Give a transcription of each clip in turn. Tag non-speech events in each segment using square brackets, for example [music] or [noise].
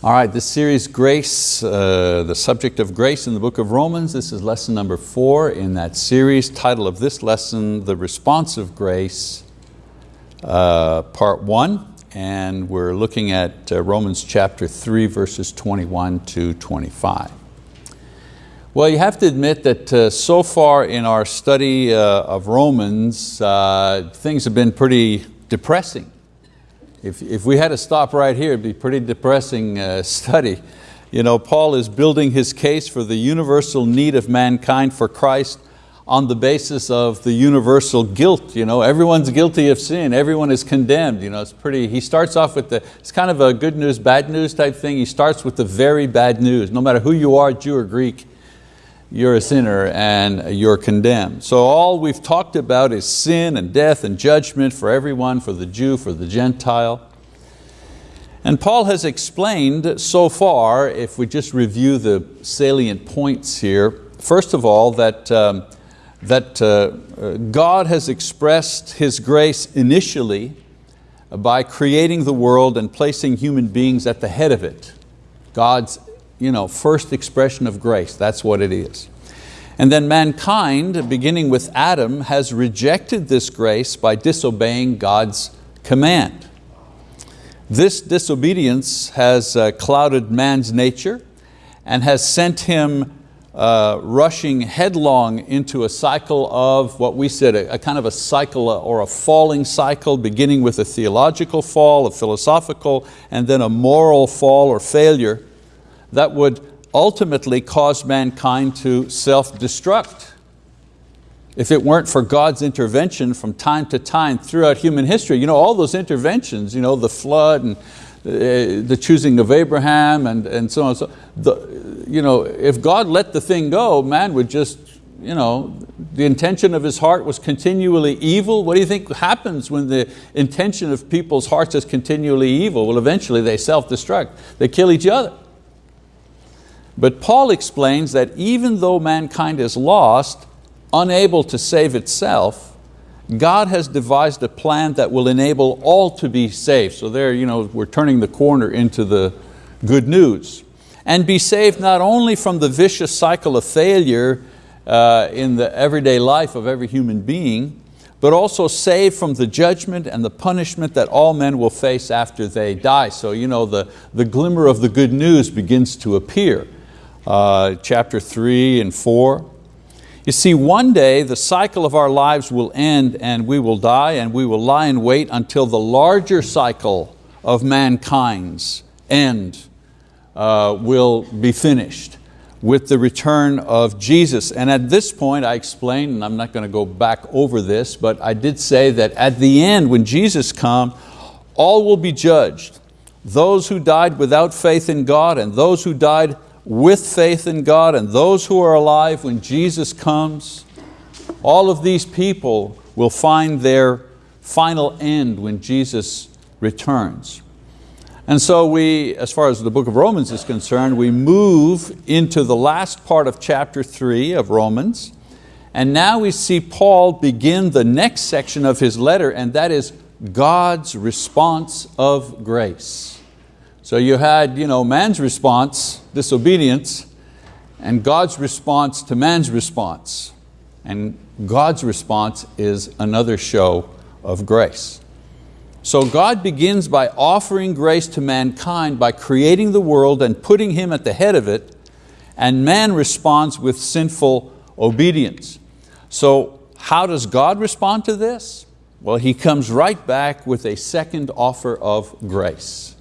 All right, this series, Grace, uh, the subject of grace in the book of Romans, this is lesson number four in that series. Title of this lesson, The Response of Grace, uh, part one. And we're looking at uh, Romans chapter three, verses 21 to 25. Well, you have to admit that uh, so far in our study uh, of Romans, uh, things have been pretty depressing. If, if we had to stop right here, it'd be a pretty depressing uh, [laughs] study. You know, Paul is building his case for the universal need of mankind for Christ on the basis of the universal guilt. You know, everyone's guilty of sin, everyone is condemned. You know, it's pretty, he starts off with the, it's kind of a good news, bad news type thing. He starts with the very bad news. No matter who you are, Jew or Greek, you're a sinner and you're condemned. So all we've talked about is sin and death and judgment for everyone, for the Jew, for the Gentile. And Paul has explained so far, if we just review the salient points here, first of all, that, um, that uh, God has expressed His grace initially by creating the world and placing human beings at the head of it. God's you know, first expression of grace, that's what it is. And then mankind, beginning with Adam, has rejected this grace by disobeying God's command. This disobedience has uh, clouded man's nature and has sent him uh, rushing headlong into a cycle of what we said, a, a, kind of a cycle or a falling cycle, beginning with a theological fall, a philosophical, and then a moral fall or failure that would ultimately cause mankind to self-destruct. If it weren't for God's intervention from time to time throughout human history, you know, all those interventions, you know, the flood and uh, the choosing of Abraham and, and so on. So the, you know, if God let the thing go, man would just, you know, the intention of his heart was continually evil. What do you think happens when the intention of people's hearts is continually evil? Well, eventually they self-destruct. They kill each other. But Paul explains that even though mankind is lost, unable to save itself, God has devised a plan that will enable all to be saved. So there, you know, we're turning the corner into the good news. And be saved not only from the vicious cycle of failure uh, in the everyday life of every human being, but also saved from the judgment and the punishment that all men will face after they die. So you know, the, the glimmer of the good news begins to appear uh, chapter three and four. You see, one day the cycle of our lives will end and we will die and we will lie in wait until the larger cycle of mankind's end uh, will be finished with the return of Jesus. And at this point I explained, and I'm not going to go back over this, but I did say that at the end when Jesus comes, all will be judged. Those who died without faith in God and those who died with faith in God and those who are alive when Jesus comes, all of these people will find their final end when Jesus returns. And so we, as far as the book of Romans is concerned, we move into the last part of chapter three of Romans, and now we see Paul begin the next section of his letter, and that is God's response of grace. So you had you know, man's response, disobedience, and God's response to man's response. And God's response is another show of grace. So God begins by offering grace to mankind by creating the world and putting him at the head of it, and man responds with sinful obedience. So how does God respond to this? Well, He comes right back with a second offer of grace.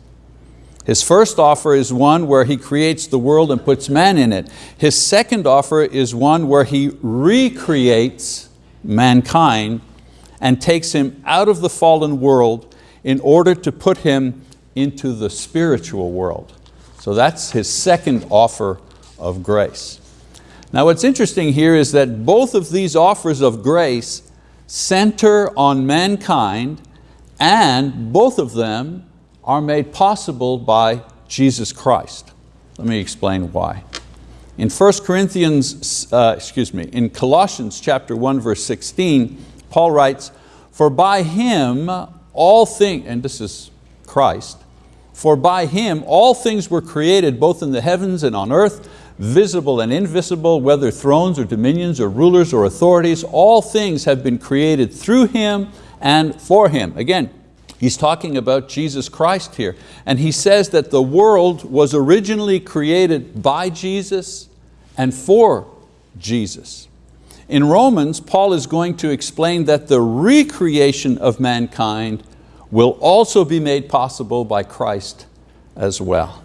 His first offer is one where He creates the world and puts man in it. His second offer is one where He recreates mankind and takes him out of the fallen world in order to put him into the spiritual world. So that's His second offer of grace. Now what's interesting here is that both of these offers of grace center on mankind and both of them are made possible by Jesus Christ. Let me explain why. In 1 Corinthians, uh, excuse me, in Colossians chapter 1 verse 16, Paul writes, for by Him all things, and this is Christ, For by Him all things were created, both in the heavens and on earth, visible and invisible, whether thrones or dominions or rulers or authorities, all things have been created through Him and for Him. Again, he's talking about Jesus Christ here. And he says that the world was originally created by Jesus and for Jesus. In Romans, Paul is going to explain that the recreation of mankind will also be made possible by Christ as well.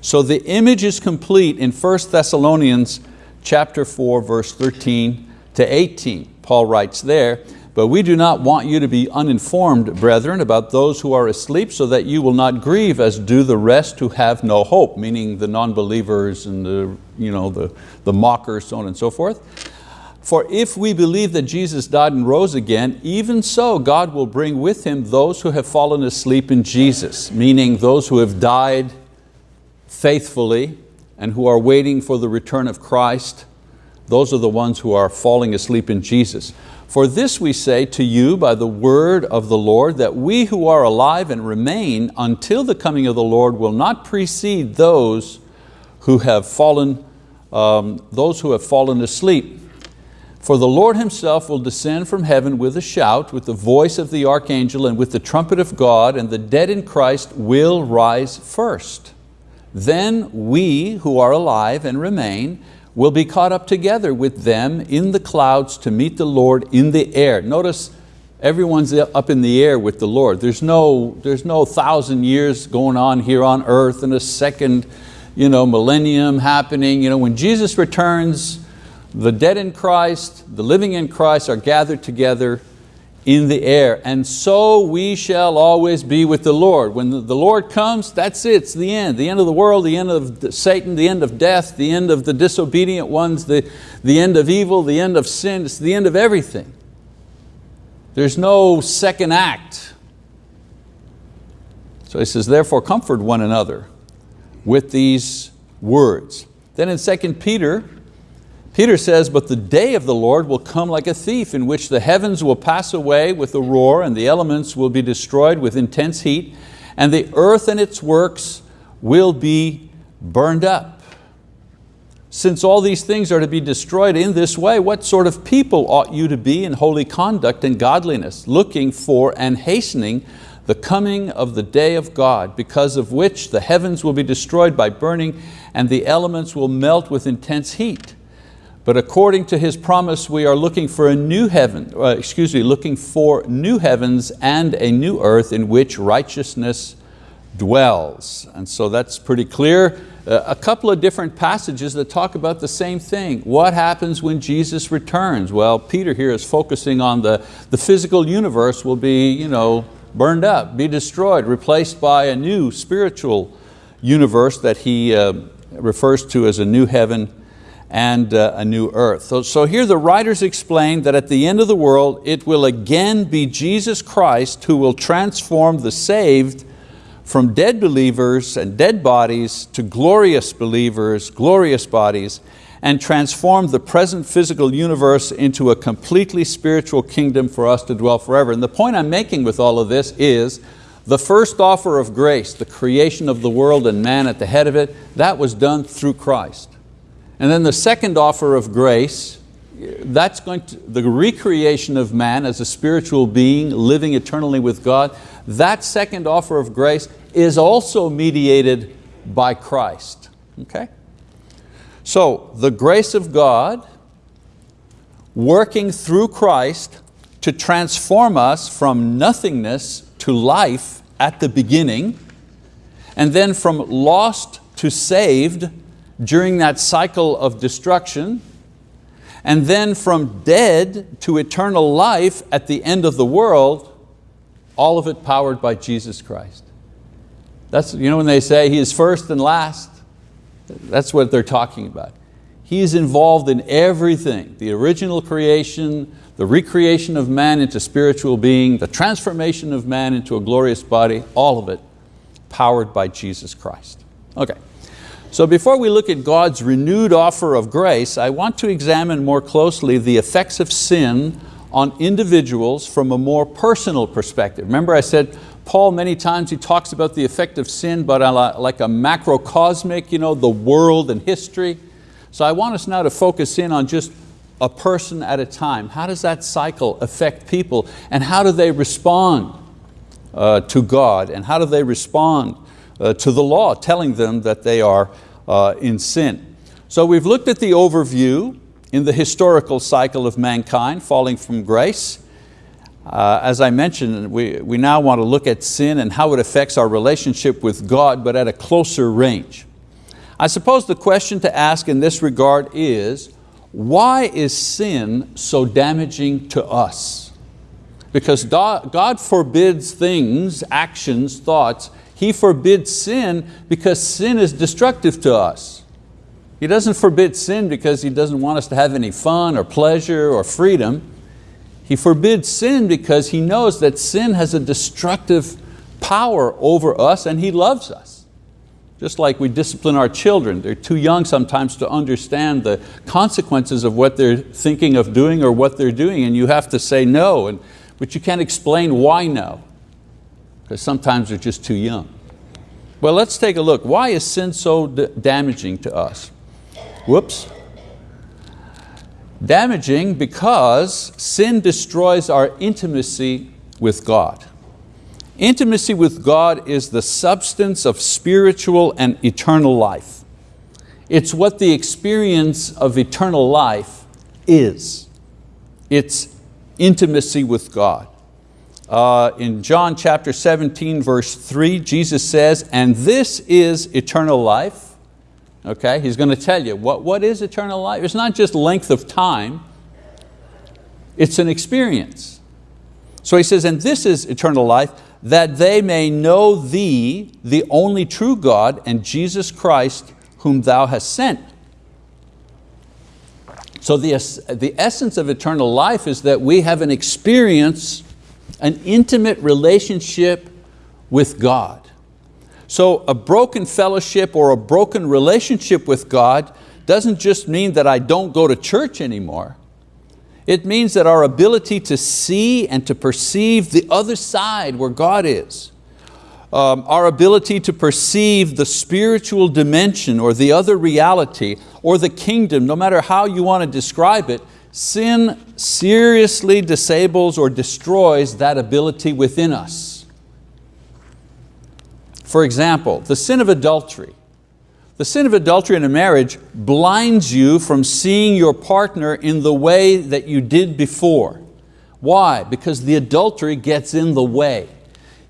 So the image is complete in 1 Thessalonians chapter 4, verse 13 to 18. Paul writes there, but we do not want you to be uninformed, brethren, about those who are asleep, so that you will not grieve as do the rest who have no hope, meaning the non-believers and the, you know, the, the mockers, so on and so forth. For if we believe that Jesus died and rose again, even so God will bring with Him those who have fallen asleep in Jesus, meaning those who have died faithfully and who are waiting for the return of Christ. Those are the ones who are falling asleep in Jesus. For this we say to you by the word of the Lord, that we who are alive and remain until the coming of the Lord will not precede those who have fallen, um, those who have fallen asleep. For the Lord Himself will descend from heaven with a shout, with the voice of the archangel and with the trumpet of God, and the dead in Christ will rise first. Then we who are alive and remain will be caught up together with them in the clouds to meet the Lord in the air. Notice everyone's up in the air with the Lord. There's no, there's no thousand years going on here on earth and a second you know, millennium happening. You know, when Jesus returns, the dead in Christ, the living in Christ are gathered together in the air. And so we shall always be with the Lord. When the Lord comes, that's it, it's the end. The end of the world, the end of Satan, the end of death, the end of the disobedient ones, the, the end of evil, the end of sin, it's the end of everything. There's no second act. So he says, therefore comfort one another with these words. Then in 2 Peter Peter says, but the day of the Lord will come like a thief in which the heavens will pass away with a roar and the elements will be destroyed with intense heat and the earth and its works will be burned up. Since all these things are to be destroyed in this way, what sort of people ought you to be in holy conduct and godliness, looking for and hastening the coming of the day of God, because of which the heavens will be destroyed by burning and the elements will melt with intense heat? But according to His promise, we are looking for a new heaven, uh, excuse me, looking for new heavens and a new earth in which righteousness dwells. And so that's pretty clear. Uh, a couple of different passages that talk about the same thing. What happens when Jesus returns? Well, Peter here is focusing on the, the physical universe will be you know, burned up, be destroyed, replaced by a new spiritual universe that he uh, refers to as a new heaven and uh, a new earth. So, so here the writers explain that at the end of the world, it will again be Jesus Christ who will transform the saved from dead believers and dead bodies to glorious believers, glorious bodies, and transform the present physical universe into a completely spiritual kingdom for us to dwell forever. And the point I'm making with all of this is the first offer of grace, the creation of the world and man at the head of it, that was done through Christ. And then the second offer of grace, that's going to, the recreation of man as a spiritual being living eternally with God, that second offer of grace is also mediated by Christ. Okay? So the grace of God working through Christ to transform us from nothingness to life at the beginning, and then from lost to saved during that cycle of destruction, and then from dead to eternal life at the end of the world, all of it powered by Jesus Christ. That's, you know when they say He is first and last, that's what they're talking about. He is involved in everything, the original creation, the recreation of man into spiritual being, the transformation of man into a glorious body, all of it powered by Jesus Christ. Okay. So before we look at God's renewed offer of grace, I want to examine more closely the effects of sin on individuals from a more personal perspective. Remember I said Paul many times he talks about the effect of sin, but like a macrocosmic, you know, the world and history. So I want us now to focus in on just a person at a time. How does that cycle affect people and how do they respond uh, to God and how do they respond uh, to the law telling them that they are uh, in sin? So we've looked at the overview in the historical cycle of mankind falling from grace. Uh, as I mentioned, we, we now want to look at sin and how it affects our relationship with God, but at a closer range. I suppose the question to ask in this regard is, why is sin so damaging to us? Because God forbids things, actions, thoughts, He forbids sin because sin is destructive to us. He doesn't forbid sin because He doesn't want us to have any fun or pleasure or freedom. He forbids sin because He knows that sin has a destructive power over us and He loves us. Just like we discipline our children, they're too young sometimes to understand the consequences of what they're thinking of doing or what they're doing and you have to say no, and, but you can't explain why no, because sometimes they're just too young. Well, let's take a look. Why is sin so damaging to us? Whoops. Damaging because sin destroys our intimacy with God. Intimacy with God is the substance of spiritual and eternal life. It's what the experience of eternal life is. It's intimacy with God. Uh, in John chapter 17 verse 3 Jesus says, and this is eternal life, Okay, he's going to tell you what, what is eternal life. It's not just length of time, it's an experience. So he says, and this is eternal life, that they may know thee, the only true God, and Jesus Christ, whom thou hast sent. So the, the essence of eternal life is that we have an experience, an intimate relationship with God. So a broken fellowship or a broken relationship with God doesn't just mean that I don't go to church anymore. It means that our ability to see and to perceive the other side where God is, um, our ability to perceive the spiritual dimension or the other reality or the kingdom, no matter how you want to describe it, sin seriously disables or destroys that ability within us. For example, the sin of adultery. The sin of adultery in a marriage blinds you from seeing your partner in the way that you did before. Why? Because the adultery gets in the way.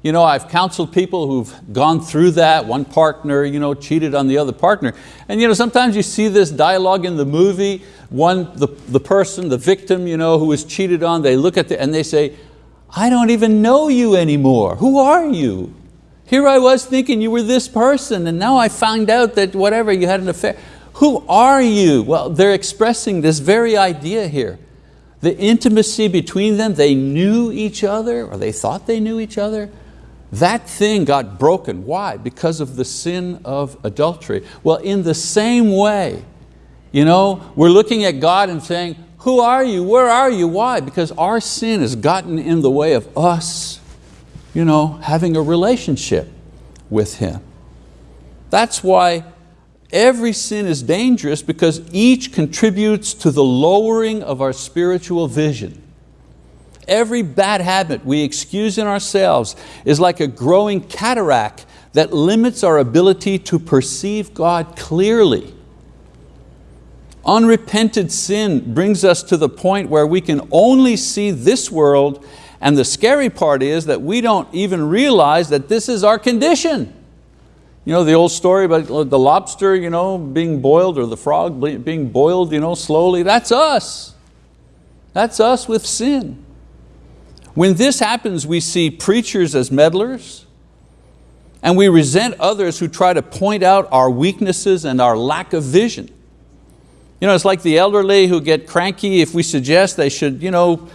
You know, I've counseled people who've gone through that, one partner you know, cheated on the other partner. And you know, sometimes you see this dialogue in the movie, one, the, the person, the victim you know, who was cheated on, they look at the, and they say, I don't even know you anymore. Who are you? Here I was thinking you were this person and now I found out that whatever, you had an affair. Who are you? Well, they're expressing this very idea here. The intimacy between them, they knew each other or they thought they knew each other. That thing got broken. Why? Because of the sin of adultery. Well, in the same way, you know, we're looking at God and saying, who are you? Where are you? Why? Because our sin has gotten in the way of us you know, having a relationship with Him. That's why every sin is dangerous because each contributes to the lowering of our spiritual vision. Every bad habit we excuse in ourselves is like a growing cataract that limits our ability to perceive God clearly. Unrepented sin brings us to the point where we can only see this world and the scary part is that we don't even realize that this is our condition. You know the old story about the lobster you know, being boiled or the frog being boiled you know, slowly, that's us. That's us with sin. When this happens, we see preachers as meddlers, and we resent others who try to point out our weaknesses and our lack of vision. You know, it's like the elderly who get cranky if we suggest they should you know,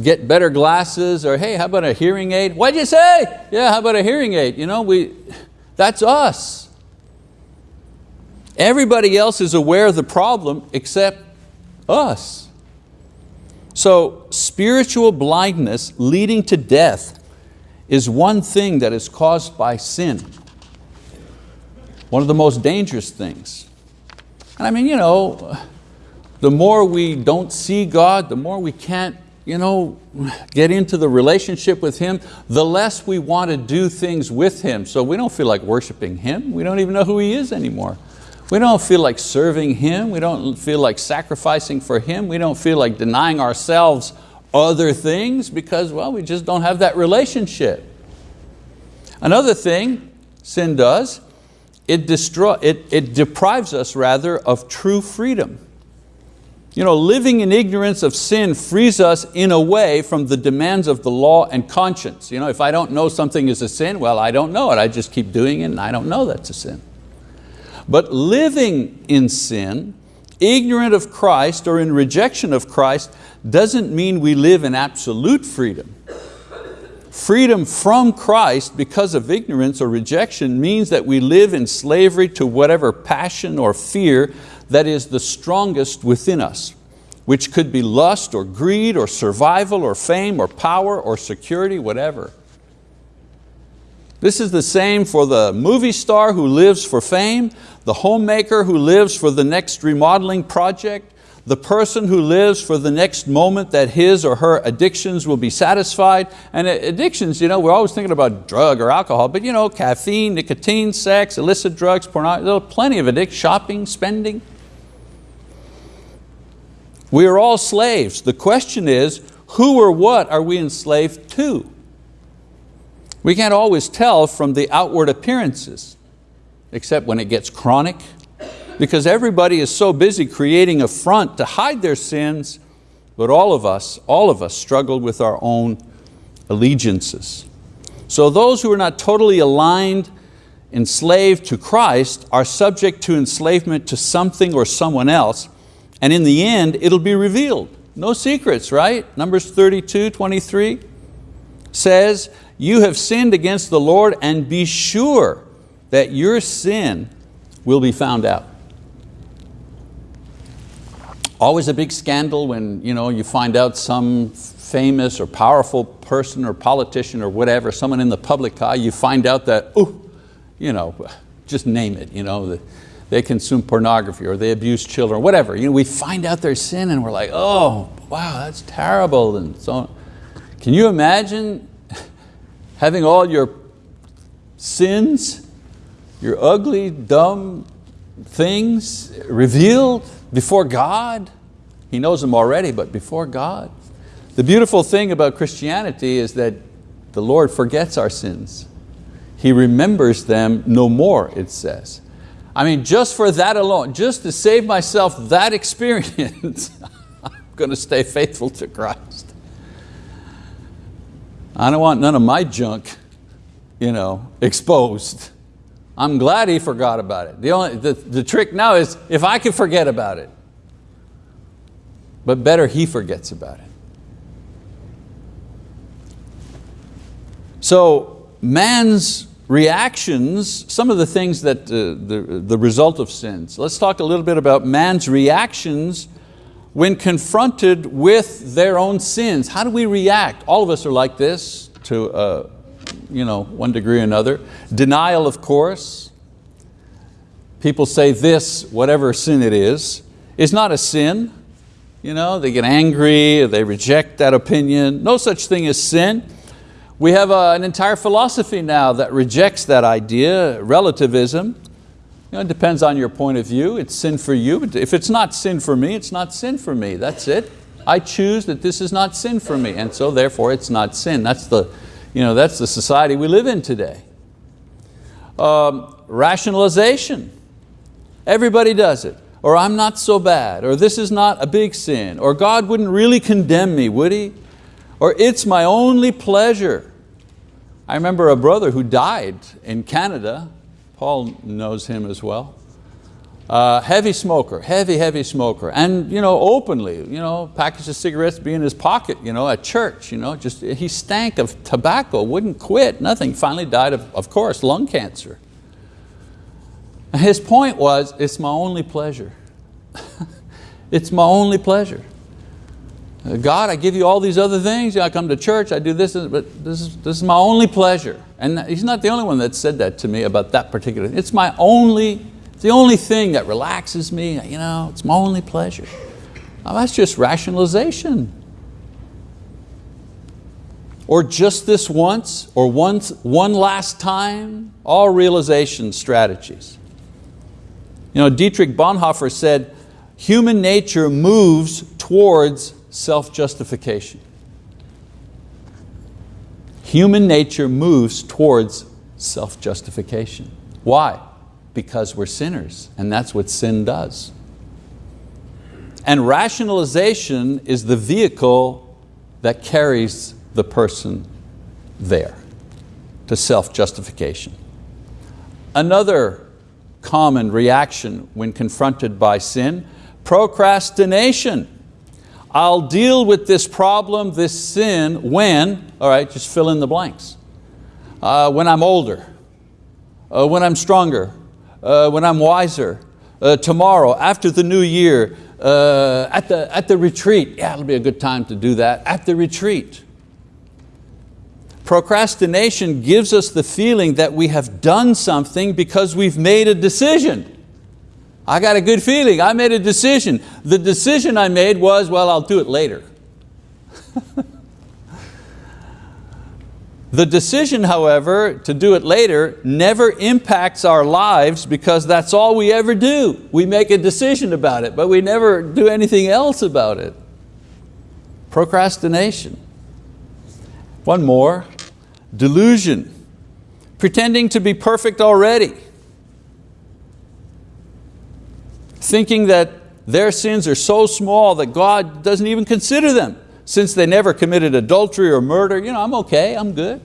get better glasses or hey, how about a hearing aid? What'd you say? Yeah, how about a hearing aid? You know, we, that's us. Everybody else is aware of the problem except us. So spiritual blindness leading to death is one thing that is caused by sin. One of the most dangerous things. And I mean, you know, the more we don't see God, the more we can't you know, get into the relationship with Him, the less we want to do things with Him. So we don't feel like worshiping Him. We don't even know who He is anymore. We don't feel like serving Him. We don't feel like sacrificing for Him. We don't feel like denying ourselves other things because, well, we just don't have that relationship. Another thing sin does, it, destroy, it, it deprives us rather of true freedom. You know, living in ignorance of sin frees us in a way from the demands of the law and conscience. You know, if I don't know something is a sin, well, I don't know it. I just keep doing it and I don't know that's a sin. But living in sin, ignorant of Christ or in rejection of Christ, doesn't mean we live in absolute freedom. Freedom from Christ because of ignorance or rejection means that we live in slavery to whatever passion or fear that is the strongest within us, which could be lust or greed or survival or fame or power or security, whatever. This is the same for the movie star who lives for fame, the homemaker who lives for the next remodeling project, the person who lives for the next moment that his or her addictions will be satisfied. And uh, addictions, you know, we're always thinking about drug or alcohol, but you know, caffeine, nicotine, sex, illicit drugs, pornography, there are plenty of addictions, shopping, spending. We are all slaves. The question is, who or what are we enslaved to? We can't always tell from the outward appearances, except when it gets chronic, because everybody is so busy creating a front to hide their sins, but all of us, all of us struggle with our own allegiances. So those who are not totally aligned, enslaved to Christ, are subject to enslavement to something or someone else, and in the end, it'll be revealed. No secrets, right? Numbers 32, 23 says, you have sinned against the Lord and be sure that your sin will be found out. Always a big scandal when you, know, you find out some famous or powerful person or politician or whatever, someone in the public eye, you find out that, oh, you know, [laughs] just name it, you know, they consume pornography or they abuse children, whatever. You know, we find out their sin and we're like, oh, wow, that's terrible. And so on. Can you imagine having all your sins, your ugly, dumb things revealed before God? He knows them already, but before God. The beautiful thing about Christianity is that the Lord forgets our sins. He remembers them no more, it says. I mean, just for that alone, just to save myself that [laughs] experience, I'm going to stay faithful to Christ. I don't want none of my junk you know, exposed. I'm glad he forgot about it. The, only, the, the trick now is if I can forget about it, but better he forgets about it. So man's reactions, some of the things that uh, the, the result of sins. Let's talk a little bit about man's reactions when confronted with their own sins. How do we react? All of us are like this to uh, you know, one degree or another. Denial, of course. People say this, whatever sin it is, is not a sin. You know, they get angry, they reject that opinion. No such thing as sin. We have a, an entire philosophy now that rejects that idea, relativism. Know, it depends on your point of view. It's sin for you. If it's not sin for me, it's not sin for me. That's it. I choose that this is not sin for me, and so therefore it's not sin. That's the, you know, that's the society we live in today. Um, rationalization. Everybody does it. Or I'm not so bad, or this is not a big sin, or God wouldn't really condemn me, would He? Or it's my only pleasure. I remember a brother who died in Canada, Paul knows him as well, uh, heavy smoker, heavy, heavy smoker, and you know, openly, you know, package of cigarettes be in his pocket you know, at church. You know, just, he stank of tobacco, wouldn't quit, nothing. Finally died of, of course, lung cancer. His point was, it's my only pleasure. [laughs] it's my only pleasure. God, I give you all these other things. I come to church, I do this, but this is, this is my only pleasure. And he's not the only one that said that to me about that particular, it's my only, it's the only thing that relaxes me, you know, it's my only pleasure. That's just rationalization. Or just this once, or once, one last time, all realization strategies. You know, Dietrich Bonhoeffer said, human nature moves towards self-justification. Human nature moves towards self-justification. Why? Because we're sinners, and that's what sin does. And rationalization is the vehicle that carries the person there to self-justification. Another common reaction when confronted by sin, procrastination. I'll deal with this problem, this sin, when, all right, just fill in the blanks. Uh, when I'm older, uh, when I'm stronger, uh, when I'm wiser, uh, tomorrow, after the new year, uh, at, the, at the retreat. Yeah, it'll be a good time to do that, at the retreat. Procrastination gives us the feeling that we have done something because we've made a decision. I got a good feeling, I made a decision. The decision I made was, well, I'll do it later. [laughs] the decision, however, to do it later never impacts our lives because that's all we ever do. We make a decision about it, but we never do anything else about it. Procrastination. One more, delusion. Pretending to be perfect already. Thinking that their sins are so small that God doesn't even consider them. Since they never committed adultery or murder, you know, I'm okay, I'm good.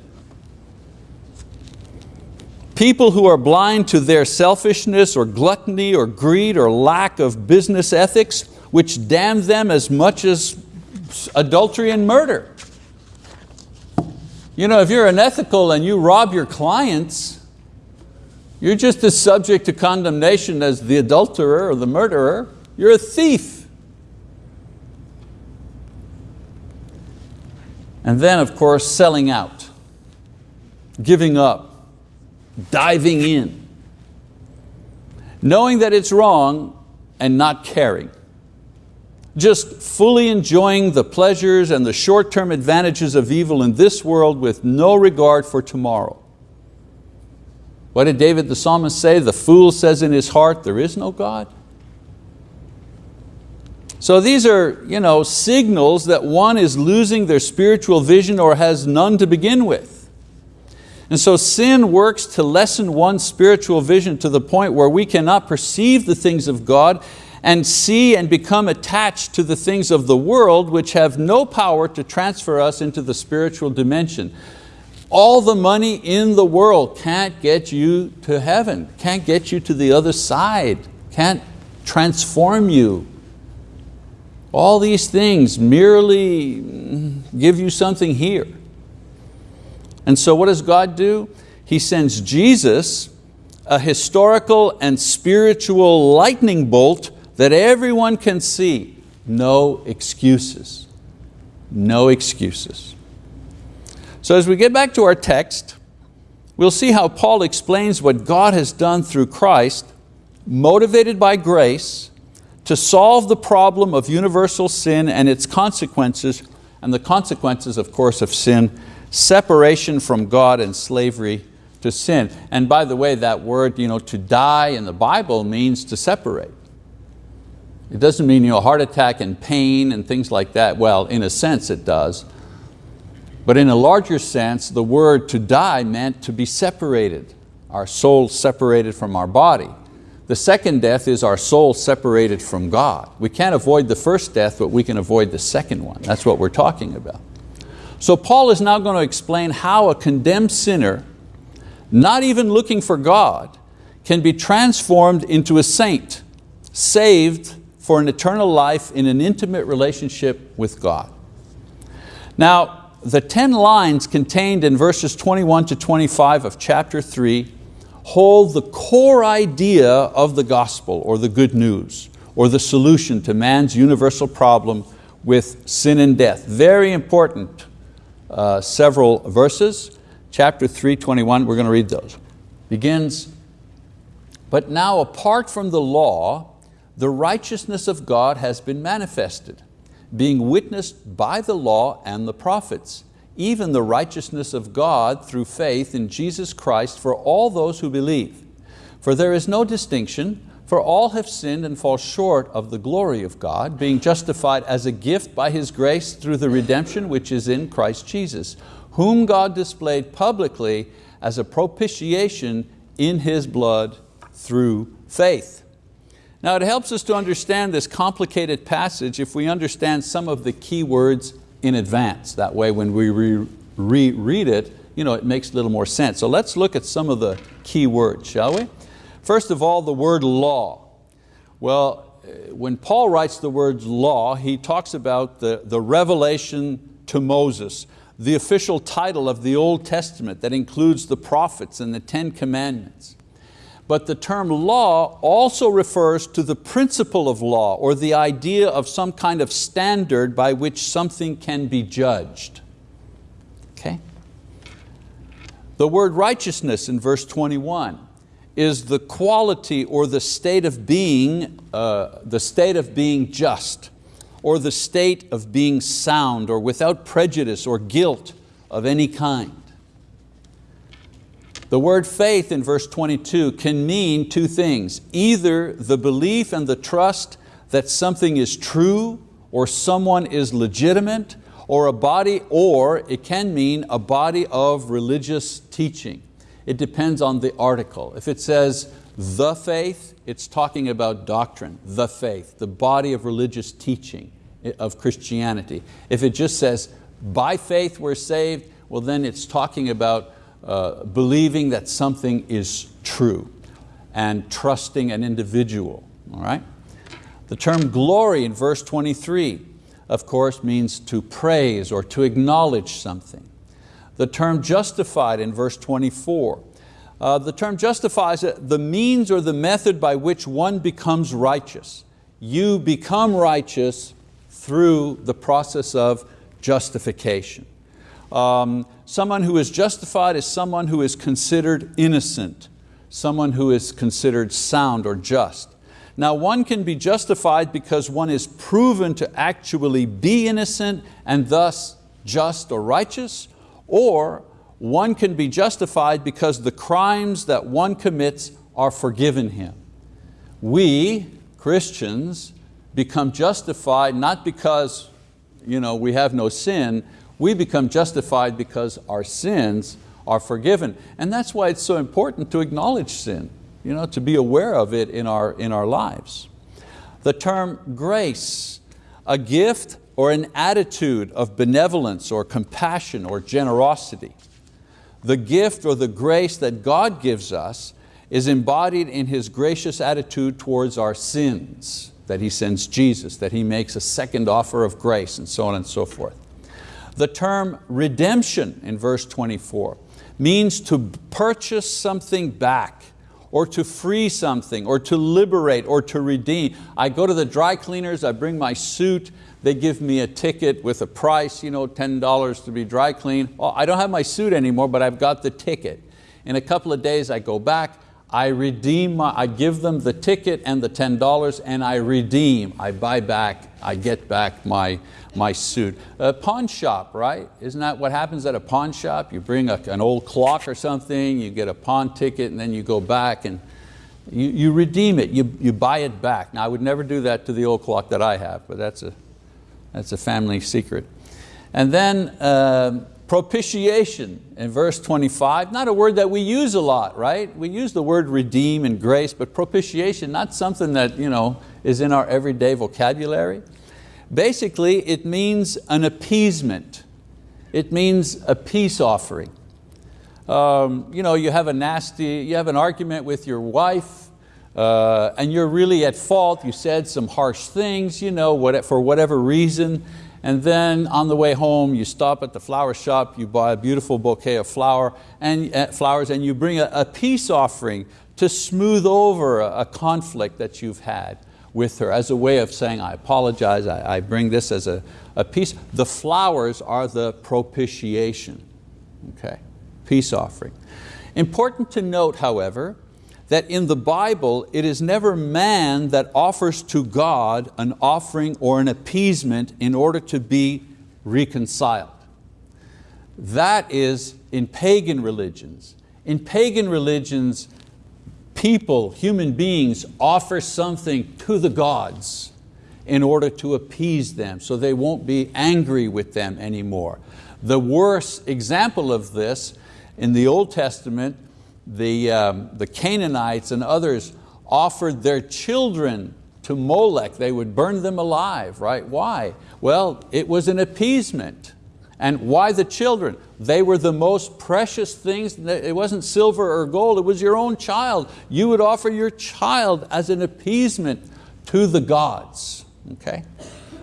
People who are blind to their selfishness or gluttony or greed or lack of business ethics, which damn them as much as adultery and murder. You know, if you're unethical and you rob your clients, you're just as subject to condemnation as the adulterer or the murderer. You're a thief. And then of course selling out, giving up, diving in, knowing that it's wrong and not caring. Just fully enjoying the pleasures and the short-term advantages of evil in this world with no regard for tomorrow. What did David the psalmist say? The fool says in his heart, there is no God. So these are you know, signals that one is losing their spiritual vision or has none to begin with. And so sin works to lessen one's spiritual vision to the point where we cannot perceive the things of God and see and become attached to the things of the world which have no power to transfer us into the spiritual dimension. All the money in the world can't get you to heaven, can't get you to the other side, can't transform you. All these things merely give you something here. And so what does God do? He sends Jesus, a historical and spiritual lightning bolt that everyone can see. No excuses, no excuses. So as we get back to our text, we'll see how Paul explains what God has done through Christ, motivated by grace, to solve the problem of universal sin and its consequences, and the consequences, of course, of sin, separation from God and slavery to sin. And by the way, that word you know, to die in the Bible means to separate. It doesn't mean you know, heart attack and pain and things like that. Well, in a sense it does. But in a larger sense, the word to die meant to be separated, our soul separated from our body. The second death is our soul separated from God. We can't avoid the first death, but we can avoid the second one. That's what we're talking about. So Paul is now going to explain how a condemned sinner, not even looking for God, can be transformed into a saint, saved for an eternal life in an intimate relationship with God. Now, the 10 lines contained in verses 21 to 25 of chapter 3 hold the core idea of the gospel or the good news or the solution to man's universal problem with sin and death. Very important uh, several verses. Chapter 3, 21, we're going to read those. Begins, but now apart from the law, the righteousness of God has been manifested, being witnessed by the law and the prophets, even the righteousness of God through faith in Jesus Christ for all those who believe. For there is no distinction, for all have sinned and fall short of the glory of God, being justified as a gift by His grace through the redemption which is in Christ Jesus, whom God displayed publicly as a propitiation in His blood through faith. Now it helps us to understand this complicated passage if we understand some of the key words in advance. That way when we reread re it, you know, it makes a little more sense. So let's look at some of the key words, shall we? First of all, the word law. Well, when Paul writes the word law, he talks about the, the revelation to Moses, the official title of the Old Testament that includes the prophets and the Ten Commandments. But the term law also refers to the principle of law or the idea of some kind of standard by which something can be judged. Okay? The word righteousness in verse 21 is the quality or the state of being, uh, the state of being just, or the state of being sound or without prejudice or guilt of any kind. The word faith in verse 22 can mean two things, either the belief and the trust that something is true or someone is legitimate or a body, or it can mean a body of religious teaching. It depends on the article. If it says the faith, it's talking about doctrine, the faith, the body of religious teaching of Christianity. If it just says by faith we're saved, well then it's talking about uh, believing that something is true and trusting an individual, all right? The term glory in verse 23, of course, means to praise or to acknowledge something. The term justified in verse 24, uh, the term justifies the means or the method by which one becomes righteous. You become righteous through the process of justification. Um, someone who is justified is someone who is considered innocent, someone who is considered sound or just. Now one can be justified because one is proven to actually be innocent and thus just or righteous, or one can be justified because the crimes that one commits are forgiven him. We, Christians, become justified not because you know, we have no sin, we become justified because our sins are forgiven. And that's why it's so important to acknowledge sin, you know, to be aware of it in our, in our lives. The term grace, a gift or an attitude of benevolence or compassion or generosity. The gift or the grace that God gives us is embodied in His gracious attitude towards our sins, that He sends Jesus, that He makes a second offer of grace and so on and so forth. The term redemption in verse 24 means to purchase something back or to free something or to liberate or to redeem. I go to the dry cleaners, I bring my suit, they give me a ticket with a price, you know, $10 to be dry cleaned. I don't have my suit anymore, but I've got the ticket. In a couple of days I go back, I redeem, my, I give them the ticket and the $10 and I redeem, I buy back, I get back my, my suit. A pawn shop, right? Isn't that what happens at a pawn shop? You bring a, an old clock or something, you get a pawn ticket and then you go back and you, you redeem it, you, you buy it back. Now I would never do that to the old clock that I have, but that's a, that's a family secret. And then uh, propitiation in verse 25, not a word that we use a lot, right? We use the word redeem and grace, but propitiation, not something that you know, is in our everyday vocabulary. Basically, it means an appeasement. It means a peace offering. Um, you, know, you have a nasty, you have an argument with your wife, uh, and you're really at fault, you said some harsh things you know, what, for whatever reason, and then on the way home you stop at the flower shop, you buy a beautiful bouquet of flower and, uh, flowers and you bring a, a peace offering to smooth over a, a conflict that you've had. With her as a way of saying, I apologize, I, I bring this as a, a peace. The flowers are the propitiation, okay? Peace offering. Important to note, however, that in the Bible it is never man that offers to God an offering or an appeasement in order to be reconciled. That is in pagan religions. In pagan religions, people, human beings, offer something to the gods in order to appease them so they won't be angry with them anymore. The worst example of this in the Old Testament the, um, the Canaanites and others offered their children to Molech. They would burn them alive, right? Why? Well, it was an appeasement. And why the children? They were the most precious things. It wasn't silver or gold, it was your own child. You would offer your child as an appeasement to the gods. Okay?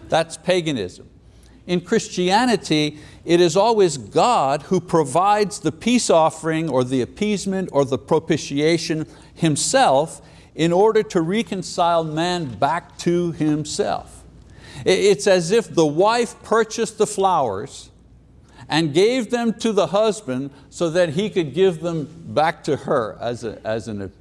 That's paganism. In Christianity, it is always God who provides the peace offering or the appeasement or the propitiation Himself in order to reconcile man back to himself. It's as if the wife purchased the flowers and gave them to the husband so that he could give them back to her as, a, as, an,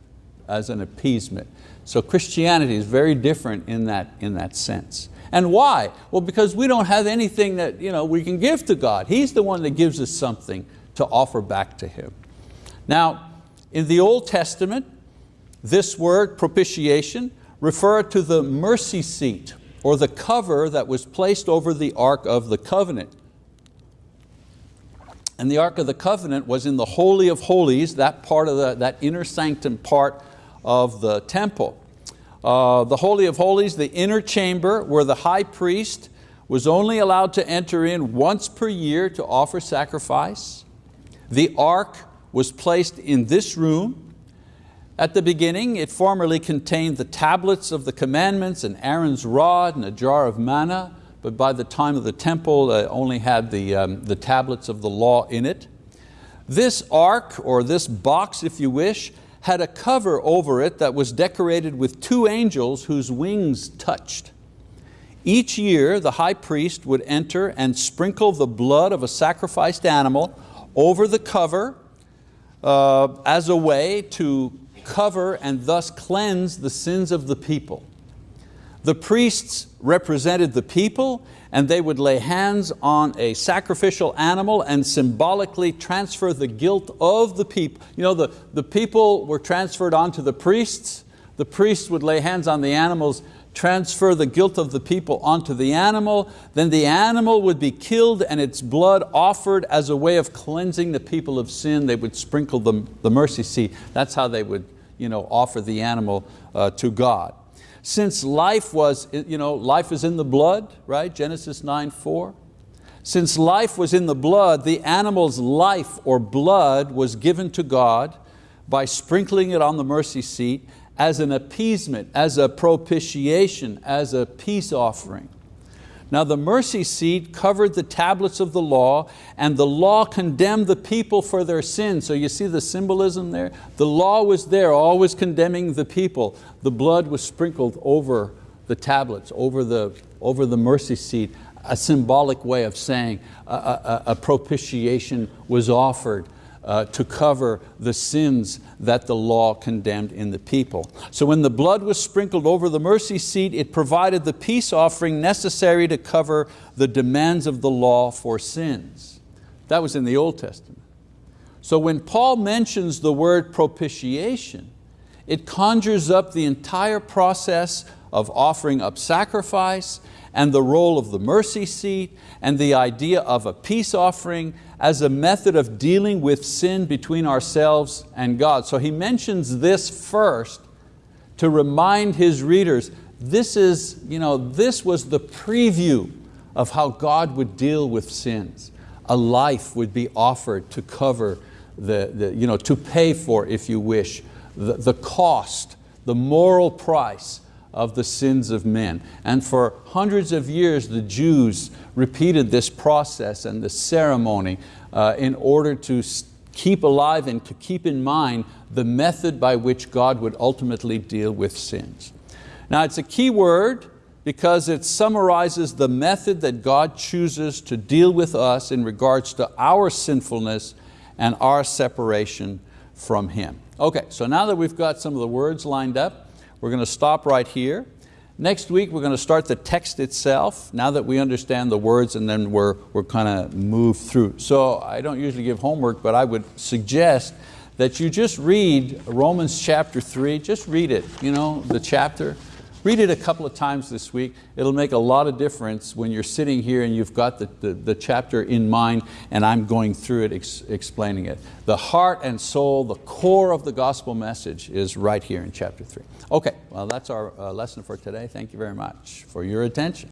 as an appeasement. So Christianity is very different in that, in that sense. And why? Well, because we don't have anything that you know, we can give to God. He's the one that gives us something to offer back to Him. Now, in the Old Testament, this word, propitiation, referred to the mercy seat or the cover that was placed over the Ark of the Covenant. And the Ark of the Covenant was in the Holy of Holies, that part of the, that inner sanctum part of the temple. Uh, the Holy of Holies, the inner chamber where the high priest was only allowed to enter in once per year to offer sacrifice. The ark was placed in this room. At the beginning, it formerly contained the tablets of the commandments and Aaron's rod and a jar of manna, but by the time of the temple, it uh, only had the, um, the tablets of the law in it. This ark, or this box if you wish, had a cover over it that was decorated with two angels whose wings touched. Each year the high priest would enter and sprinkle the blood of a sacrificed animal over the cover uh, as a way to cover and thus cleanse the sins of the people. The priests represented the people and they would lay hands on a sacrificial animal and symbolically transfer the guilt of the people. You know, the, the people were transferred onto the priests. The priests would lay hands on the animals, transfer the guilt of the people onto the animal, then the animal would be killed and its blood offered as a way of cleansing the people of sin. They would sprinkle the, the mercy seat. That's how they would you know, offer the animal uh, to God. Since life was, you know, life is in the blood, right? Genesis 9, 4. Since life was in the blood, the animal's life or blood was given to God by sprinkling it on the mercy seat as an appeasement, as a propitiation, as a peace offering. Now the mercy seat covered the tablets of the law and the law condemned the people for their sins. So you see the symbolism there? The law was there, always condemning the people. The blood was sprinkled over the tablets, over the, over the mercy seat, a symbolic way of saying a, a, a propitiation was offered uh, to cover the sins that the law condemned in the people. So when the blood was sprinkled over the mercy seat, it provided the peace offering necessary to cover the demands of the law for sins. That was in the Old Testament. So when Paul mentions the word propitiation, it conjures up the entire process of offering up sacrifice and the role of the mercy seat and the idea of a peace offering as a method of dealing with sin between ourselves and God. So he mentions this first to remind his readers, this, is, you know, this was the preview of how God would deal with sins. A life would be offered to cover, the, the, you know, to pay for, if you wish, the, the cost, the moral price of the sins of men. And for hundreds of years, the Jews repeated this process and this ceremony uh, in order to keep alive and to keep in mind the method by which God would ultimately deal with sins. Now it's a key word because it summarizes the method that God chooses to deal with us in regards to our sinfulness and our separation from Him. Okay, so now that we've got some of the words lined up, we're going to stop right here. Next week we're going to start the text itself, now that we understand the words and then we're, we're kind of move through. So I don't usually give homework, but I would suggest that you just read Romans chapter three, just read it, you know, the chapter. Read it a couple of times this week. It'll make a lot of difference when you're sitting here and you've got the, the, the chapter in mind and I'm going through it, ex explaining it. The heart and soul, the core of the gospel message is right here in chapter three. Okay, well that's our uh, lesson for today. Thank you very much for your attention.